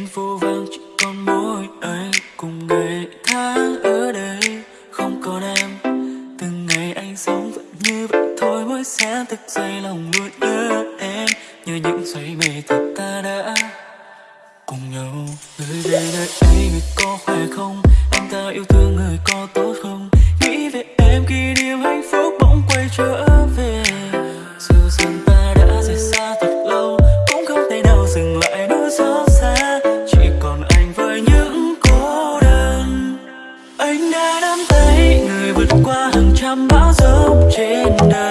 anh vô vang chỉ còn mỗi anh cùng ngày tháng ở đây. Không còn em, từng ngày anh sống vẫn như vậy thôi. Mỗi sáng thức dậy lòng luôn nhớ em như những giây mê thật ta đã cùng nhau. Người về nơi ấy người có khỏe không? Anh ta yêu thương người có tốt không? Nghĩ về em khi vượt qua hàng trăm bão giông trên đời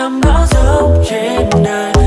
chẳng bão giông trên đời.